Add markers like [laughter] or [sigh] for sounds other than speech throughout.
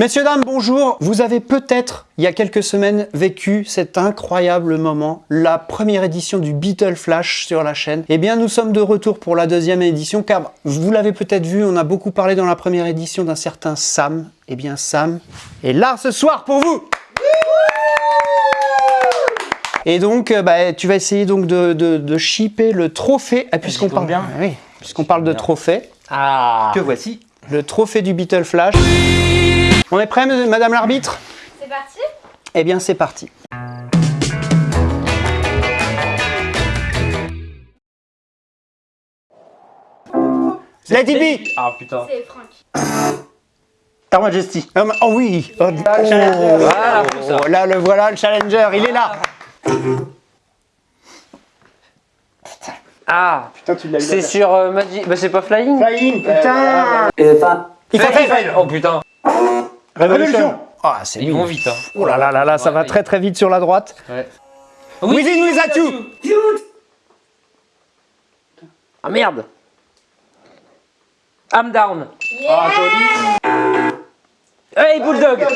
Messieurs, dames, bonjour. Vous avez peut-être, il y a quelques semaines, vécu cet incroyable moment, la première édition du Beatle Flash sur la chaîne. Eh bien, nous sommes de retour pour la deuxième édition, car vous l'avez peut-être vu, on a beaucoup parlé dans la première édition d'un certain Sam. Eh bien, Sam est là ce soir pour vous et donc, euh, bah, tu vas essayer donc de, de, de shipper le trophée, ah, puisqu'on parle, bien. Ah oui, puisqu'on parle de trophée, Ah Que voici. le trophée du Beatle Flash. On est prêt, madame l'arbitre? C'est parti? Eh bien, c'est parti. Let it be Ah putain. C'est Franck. Her Majesty. Oh, oh oui oh, challenger. Voilà, oh, tout ça. Là, le voilà, le challenger, il est là Ah, Putain, tu l'as c'est sur euh, Magic. Bah, c'est pas Flying Flying, putain Il faut faire. Oh putain. Révolution Ah, c'est Ils vont vite, hein. Oh là là là là, ça va Ouais, très très vite sur la droite. Ouais. Within Without You Ah merde. I'm down. Hey, Bulldog.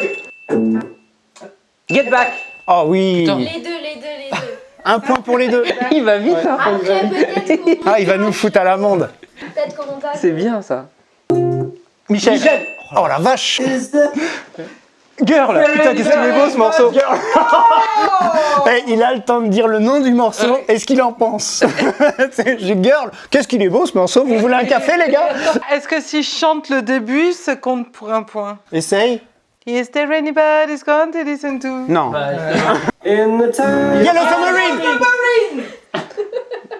Get back. Oh oui Les deux, les deux, les deux. [laughs] Un point pour les deux [laughs] Il va vite, hein. Après, [laughs] Ah, il va nous foutre à l'amende peut-être qu'on va. C'est bien ça. Michel. Oh la vache Girl. Putain, qu'est-ce qu'il est beau ce morceau. [laughs] Eh, Il a le temps de dire le nom du morceau et ce qu'il en pense. [laughs] Girl, qu'est-ce qu'il est beau ce morceau Vous voulez un café les gars? Est-ce que si je chante le début, ça compte pour un point? Essaye. Is there anybody's going to listen to? Non. Yellow Submarine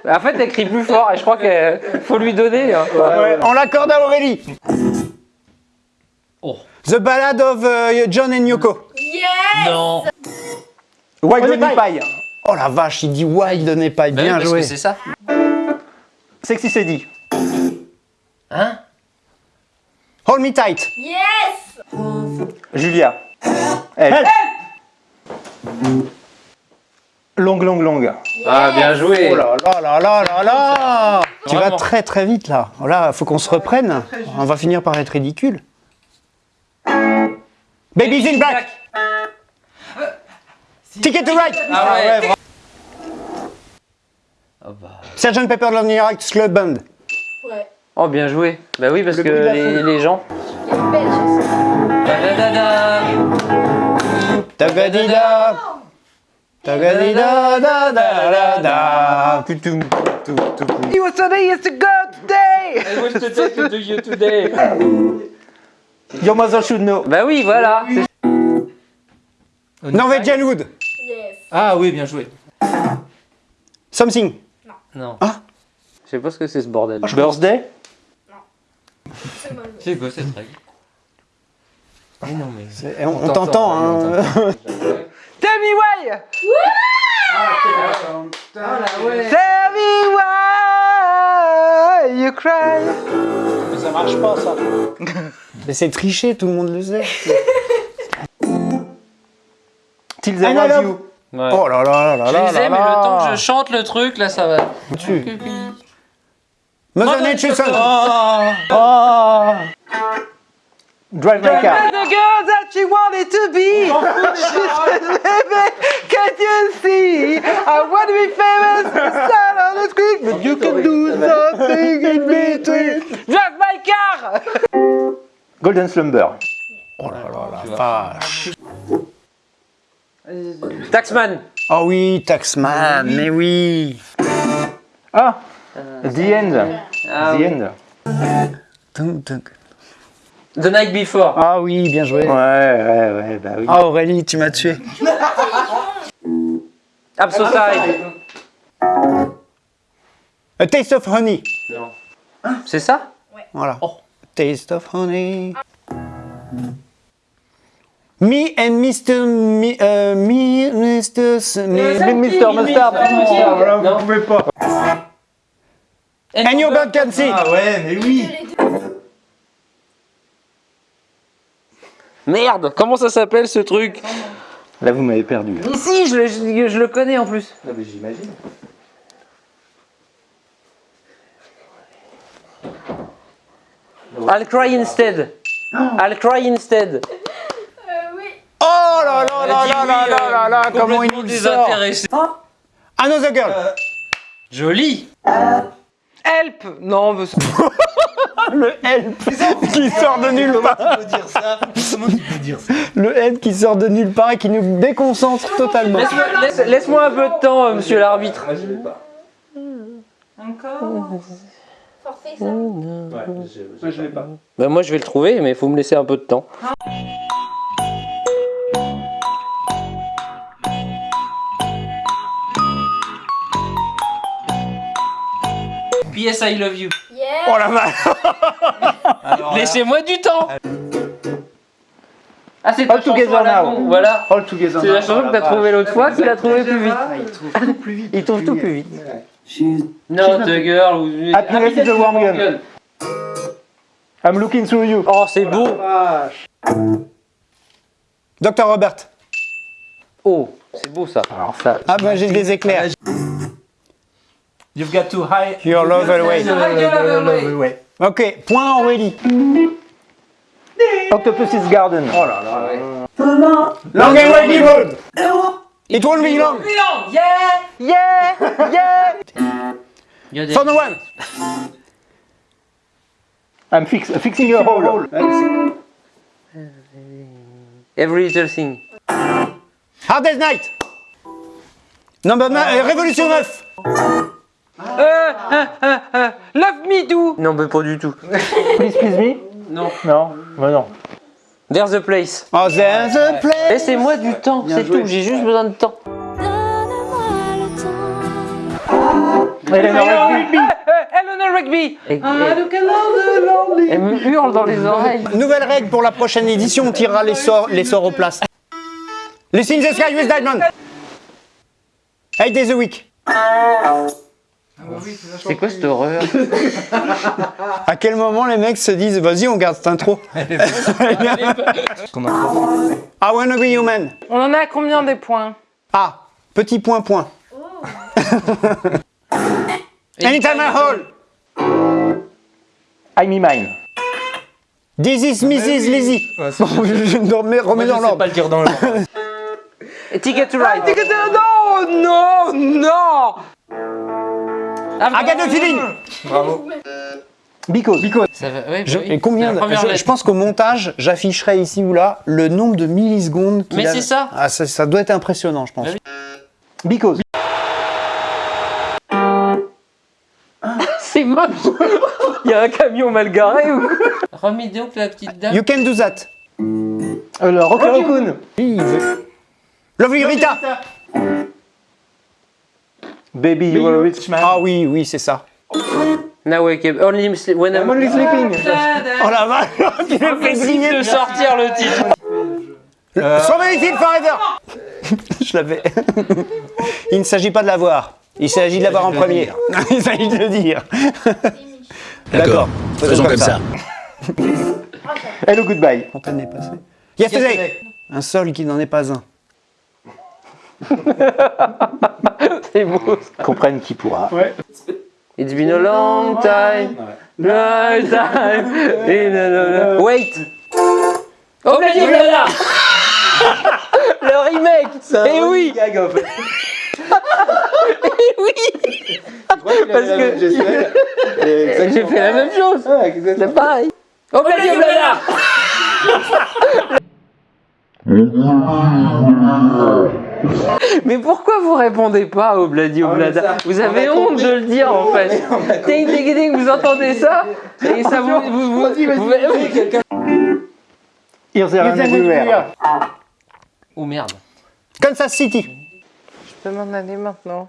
En fait, elle crie plus fort et je crois qu'il faut lui donner. hein. Ouais, On l'accorde à Aurélie. The Ballad of euh, John and Yoko. Yes Non. White Honey Pie. Oh la vache, il dit Wild n'est pas bien parce joué. que c'est ça. Sexy Sadie. Hein? Hold me tight. Yes Julia. Elle. Long, long, long. Ah, bien joué. Oh là là là là là là Tu vas Vraiment. très très vite là. Oh Là, faut qu'on se reprenne. On va finir par être ridicule. Baby's in black. Ticket to Ride. Ah ouais. Ah bah. Sgt Pepper Lonely Hearts Club Band. Ouais. Oh, bien joué. Bah oui, parce Le que les, gens. Il y a une belle chanson. Da-da-da-da. Tagadida. Tagadida da da da da. Putum, putum, putum. Yesterday is a good day I want to take to you today. [laughs] Your mother should know. Bah oui, voilà. Norwegian Wood. Yes. Ah oui, bien joué. Something. Non. Ah. Je sais pas ce que c'est ce bordel. Birthday? C'est mal. C'est quoi cette règle Mais non, mais. Eh, On, on t'entend. Hein. [laughs] Tell me why Tell me why you cry Ça marche pas ça. [laughs] Mais c'est triché, tout le monde le sait. [laughs] Till love you. Ouais. Oh là là là là les ai, là mais le là. temps que je chante le truc, là, ça va. Tu. Mother Nature Son. Oh. Drive my car. The girl that she wanted to be She said, baby, can't you see I want to be famous [laughs] Stand on the screen? But you can do something in between [laughs] Golden Slumber. Oh là là la vache. Taxman. Oh oui, Taxman, mais oui. Ah. The End. Ah, The oui. End. The Night Before. Ah oui, bien joué. Ouais, ouais, ouais, bah oui. Ah Aurélie, tu m'as tué. [laughs] Absocide. A Taste of Honey. C'est ça? Voilà. Taste of Honey. Me and Mr. Me, euh, me, Mr. Me- Mr. Mustard. Non. pouvez pas. And your bird can see. Ah ouais, mais oui. Merde, comment ça s'appelle ce truc? Là, vous m'avez perdu. Ici, je, le- je- je le connais en plus. Ah, mais j'imagine. I'll cry instead. I'll cry instead. [laughs] là là là là là là là là, comment il Complètement nous sort désintéressé. Another Girl Joli. Help Non, mais [laughs] Le help qui sort de nulle part Comment tu peux dire ça Comment tu peux dire ça? Le help qui sort de nulle part et qui nous déconcentre totalement. Laisse-moi laisse- laisse-moi un peu de temps, euh, monsieur l'arbitre. Ah, je l'ai pas. Forfait, ça. Ouais, je, Moi, je l'ai pas. Bah, moi, je vais le trouver, mais il faut me laisser un peu de temps. PS I love you. Yeah. Oh la vache Laissez-moi du temps Ah, c'est All Together Now. Voilà. All together. C'est la chanson que t'as trouvée l'autre fois qu'il a trouvé plus vite. Ah, il trouve tout plus vite. Il trouve tout plus vite. She's- Not a girl. ou- Happiness is a warm gun. I'm looking through you. Oh, c'est beau. Dr Robert. Oh, c'est beau ça. Alors ça, Ah bah j'ai des éclairs. You've got to hide. Your love away. Ok, point Aurélie. Octopus's Garden. Oh là là. Long and road. It won't be long. Yeah, yeah. Il y a des- For no one. I'm fix, fixing a hole. Every little thing. Hardest night. Number 9, Révolution 9. Love me do. Non, mais pas du tout. Please, please me. Non. Non, bah non. There's a place. Oh, there's a place. Laissez-moi du temps, c'est tout. J'ai juste besoin de temps. Eleanor Rigby. Eleanor Rigby. Et- et- Elle me hurle dans les oreilles. Nouvelle règle pour la prochaine édition, on tirera les sorts, les sorts aux places. Lucy in the Sky with Diamond. Eight days a week. C'est quoi cette horreur [laughs] À quel moment les mecs se disent vas-y on garde cette intro [laughs] Qu'on a trop. I wanna be human. On en a à combien des points Ah, petit point point. Anytime I hold. I'm in mine. This is Mrs. Lizzie. Ouais, c'est- Bon, je me remets, remets Moi, je dans sais l'ordre. pas le dire dans l'ordre. Ticket to ride. Non, non, non. I got a feeling. Bravo. Because. Ça va, ouais, bah Je- oui. et combien de- je, pense qu'au montage, j'afficherai ici ou là le nombre de millisecondes. qu'il Mais a- c'est ça. Ah, ça. ça doit être impressionnant, je pense. Bah oui. Because. [laughs] C'est moche. [laughs] Il y a un camion mal garé ou Remets donc la petite dame. You can do that. Euh, le Rocky Raccoon. Lovely Rita. Baby, you are a rich man. Ah oui, oui, c'est ça. Now wake up. Only sleep when I'm... Only sleeping. Oh la vache, tu me fais Impossible griller. de sortir le titre. Strawberry Field Forever. je l'avais. [laughs] Il ne s'agit pas de l'avoir. Il s'agit de l'avoir en premier. [laughs] Il s'agit de le dire. D'accord. Faisons comme ça. [laughs] Hello, goodbye. Fontaine est passée. Yesterday. Un sol qui n'en est pas un. [laughs] C'est beau. Comprenne qui pourra. It's been a long time. Long time. [laughs] In a- Wait. Oh, Bloody Oblada [laughs] Le remake Eh oui Gag, en fait. Eh oui Parce que j'ai fait la même chose. C'est pareil. Oh, Bloody Oblada Mais pourquoi vous répondez pas au Bloody Oblada Vous avez honte de le dire en fait. Ding ding ding, vous entendez ça Et ça vous. vous, vous, vous-. Oh merde. Kansas City. Je peux m'en aller maintenant.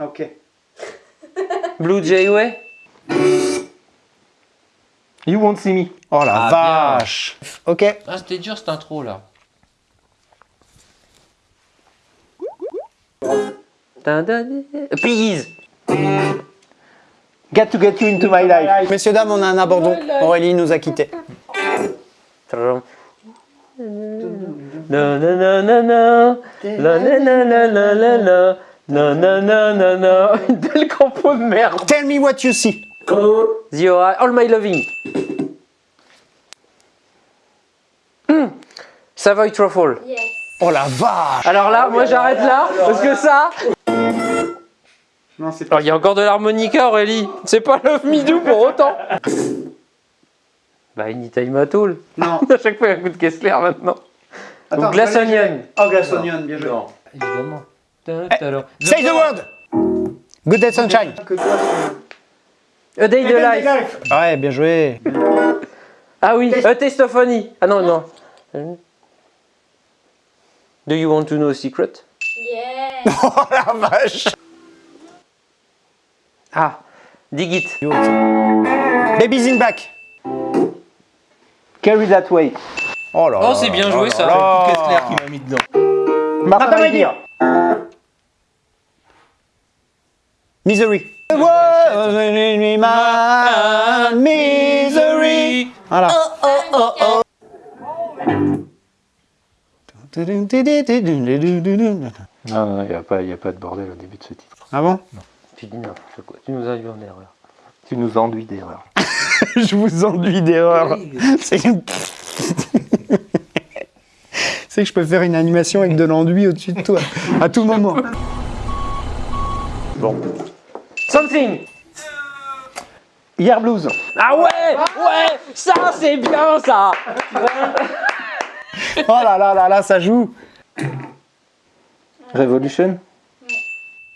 Ok. Blue Jay Way You won't see me. Oh la Ah, bien. vache. Ok. Ah, c'était dur cette intro là. Dun, dun, dun. Please Got to get you into my life. Messieurs, dames, on a un abandon. Aurélie nous a quittés. Compo de merde. Tell me what you see. The All My Loving. Hmm. Savoy Truffle. Yes. Oh la vache Alors là, moi j'arrête là, parce que ça... Non, c'est Alors il y a encore de l'harmonica Aurélie, c'est pas Love Me Do pour autant Bah Anytime at All, Non. [laughs] à chaque fois il y a un coup de Kessler maintenant. Attends, Ou Glass Onion. Oh, Glass Onion, bien joué. Évidemment. Say the word Good Day Sunshine. A Day de Life. Ouais, bien joué. Ah oui, A Honey. Ah non, non. Do you want to know a secret Yeah. Oh la vache Ah, Dig It. Baby's in back. Carry that way. Oh là Oh, c'est bien là joué ça. là. C'est Kessler qui m'a mis dedans. Martin Redir. Misery. Man, misery. Voilà. Non, non, il n'y a, pas- y a pas de bordel au début de ce titre. Ah bon? Tu dis n'importe quoi, tu nous en erreur. Tu nous enduis d'erreurs. [laughs] Je vous enduis d'erreur. C'est [laughs] C'est que je peux faire une animation avec de l'enduit au-dessus de toi, à tout moment. Something Hier Blues. Ah ouais Ouais Ça c'est bien ça [laughs] [laughs] Oh là là là là, ça joue. Revolution?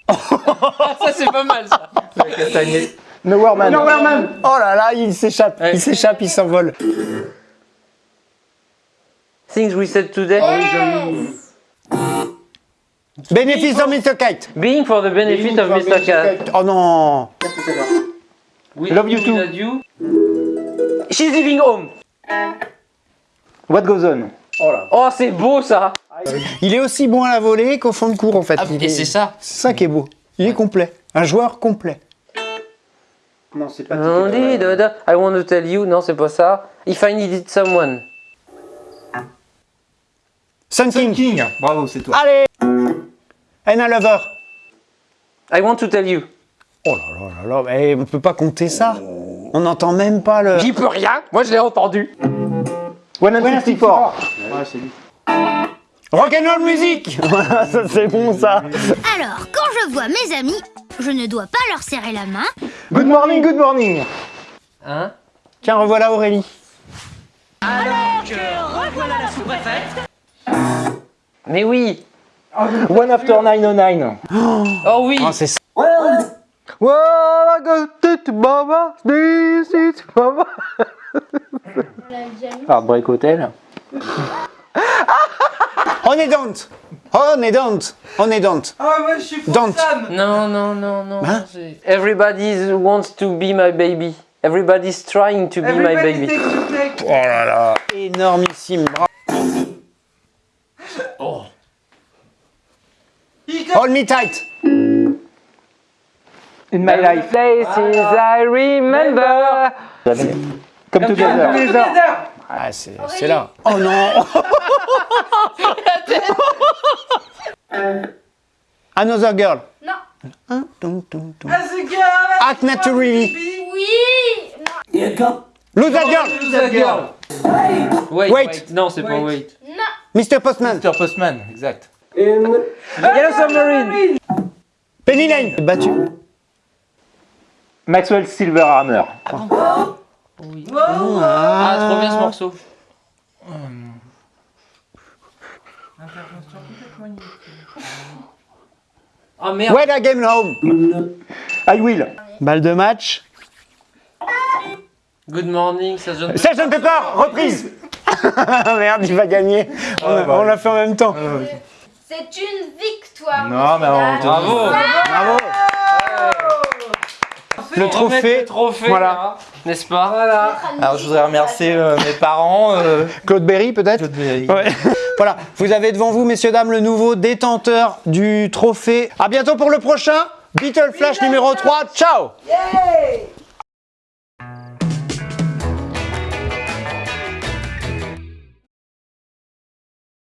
Ça, c'est pas mal ça. Nowhere Man. Oh là là, il s'échappe, Ouais. il s'échappe, il s'envole. Things we said today. Benefits of Mr. Kite. Being for the benefit of Mr. Cat. Oh non. We Love you too. love you. She's leaving home. What goes on? Oh c'est beau ça Il est aussi bon à la volée qu'au fond de cours en fait. Ah, Il et est- c'est ça. C'est ça qui est beau. Il est complet. Un joueur complet. Non, c'est pas da. I want to tell you, non c'est pas ça. If I needed someone. Sun King. King. Bravo, c'est toi. Allez. And a lover. I want to tell you. Oh là là là là, mais on peut pas compter ça. On n'entend même pas le. J'y peux rien, moi je l'ai entendu. 164. Rock'n'roll music. [laughs] Voilà, ça c'est bon ça. Alors, quand je vois mes amis, je ne dois pas leur serrer la main. Good morning, good morning. Hein? Tiens, revoilà Aurélie. Mais oui One after 909. [gasps] Oh oui. Ah, c'est ça. Well, I go to Baba, this is Baba. [laughs] On l'a déjà mis. Heartbreak Hotel. On est don't. On est don't. On est don't. Ah, moi je suis Don't. Non, non, non, non. Hein Everybody wants to be my baby. Everybody's trying to be my baby. Oh là là. Énormissime. Bravo. Hold me tight. In my life. Places I remember. Come together. Ah, c'est c'est là. Oh non. [laughs] Another girl. Non. Tum, tum, tum. Act naturally. Oui. Non. Lose that girl. That girl. Wait, Wait. wait. Non, c'est pas wait. Non. Mr. Postman. Mr. Postman, exact. Yellow Submarine. Penny Lane. Battu. Maxwell Silverhammer. Ah, trop bien ce morceau. Ah merde. When I came home. I will. Balle de match. Good morning, ça donne. Sgt Pepper, reprise. [laughs] Merde, il va gagner. On, a- on l'a fait en même temps. C'est une victoire. Non, mais on Bravo. Bravo. Le trophée. le trophée, Voilà. là, n'est-ce pas Dame. Alors je voudrais remercier euh, mes parents. euh, Claude Berry, peut-être Claude Berry. Ouais. [laughs] Voilà, vous avez devant vous, messieurs, dames, le nouveau détenteur du trophée. À bientôt pour le prochain. Beatle Flash numéro 3. Ciao Yay